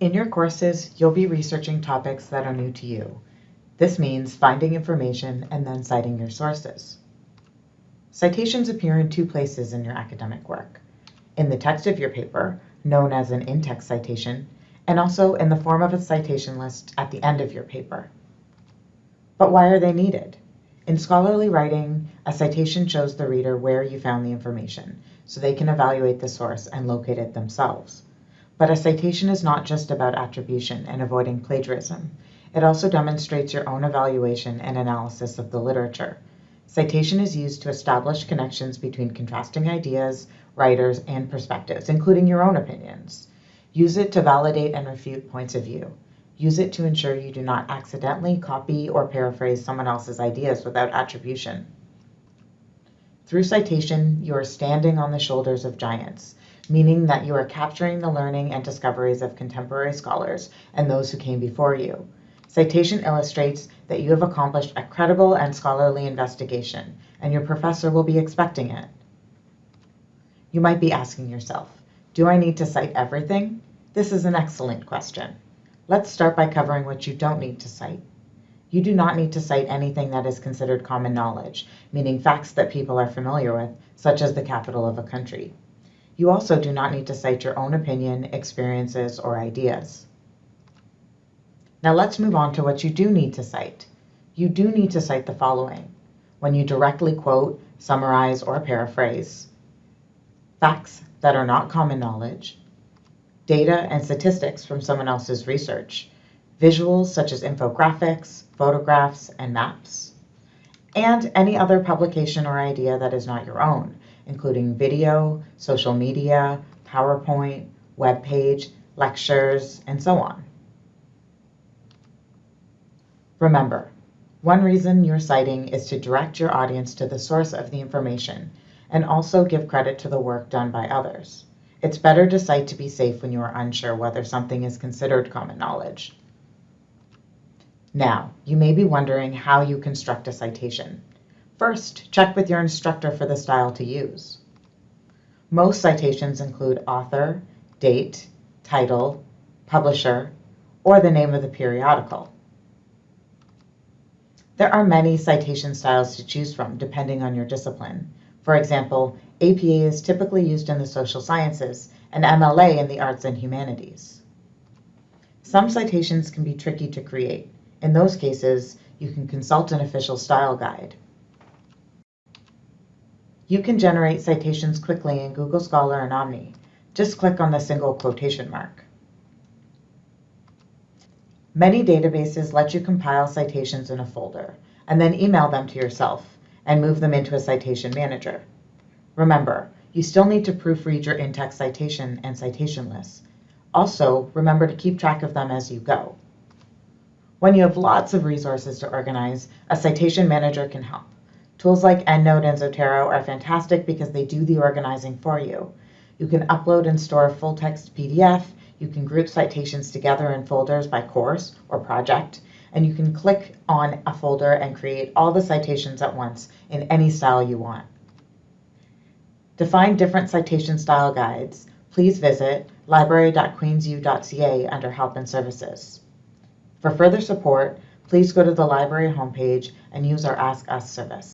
In your courses, you'll be researching topics that are new to you. This means finding information and then citing your sources. Citations appear in two places in your academic work. In the text of your paper, known as an in-text citation, and also in the form of a citation list at the end of your paper. But why are they needed? In scholarly writing, a citation shows the reader where you found the information, so they can evaluate the source and locate it themselves. But a citation is not just about attribution and avoiding plagiarism. It also demonstrates your own evaluation and analysis of the literature. Citation is used to establish connections between contrasting ideas, writers, and perspectives, including your own opinions. Use it to validate and refute points of view. Use it to ensure you do not accidentally copy or paraphrase someone else's ideas without attribution. Through citation, you are standing on the shoulders of giants, meaning that you are capturing the learning and discoveries of contemporary scholars and those who came before you. Citation illustrates that you have accomplished a credible and scholarly investigation, and your professor will be expecting it. You might be asking yourself, do I need to cite everything? This is an excellent question. Let's start by covering what you don't need to cite. You do not need to cite anything that is considered common knowledge, meaning facts that people are familiar with, such as the capital of a country. You also do not need to cite your own opinion, experiences, or ideas. Now let's move on to what you do need to cite. You do need to cite the following. When you directly quote, summarize, or paraphrase, facts that are not common knowledge, data and statistics from someone else's research, visuals such as infographics, photographs, and maps, and any other publication or idea that is not your own, including video, social media, PowerPoint, web page, lectures, and so on. Remember, one reason you're citing is to direct your audience to the source of the information and also give credit to the work done by others. It's better to cite to be safe when you are unsure whether something is considered common knowledge. Now, you may be wondering how you construct a citation. First, check with your instructor for the style to use. Most citations include author, date, title, publisher, or the name of the periodical. There are many citation styles to choose from depending on your discipline. For example, APA is typically used in the social sciences and MLA in the arts and humanities. Some citations can be tricky to create. In those cases, you can consult an official style guide. You can generate citations quickly in Google Scholar and Omni. Just click on the single quotation mark. Many databases let you compile citations in a folder and then email them to yourself and move them into a citation manager. Remember, you still need to proofread your in-text citation and citation lists. Also, remember to keep track of them as you go. When you have lots of resources to organize, a citation manager can help. Tools like EndNote and Zotero are fantastic because they do the organizing for you. You can upload and store full text PDF, you can group citations together in folders by course or project, and you can click on a folder and create all the citations at once in any style you want. To find different citation style guides, please visit library.queensu.ca under Help and Services. For further support, please go to the library homepage and use our Ask Us service.